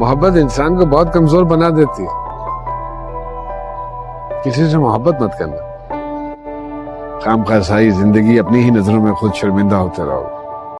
मोहब्बत इंसान को बहुत कमज़ोर बना देती है। किसी से मोहब्बत मत करना। काम का सारी ज़िंदगी अपनी ही नज़रों में खुद शर्मिंदा होते रहोगे